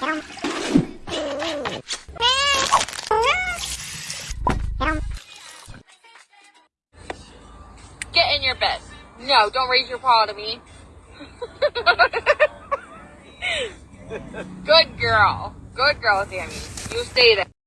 Get in your bed. No, don't raise your paw to me. Good girl. Good girl, Sammy. You stay there.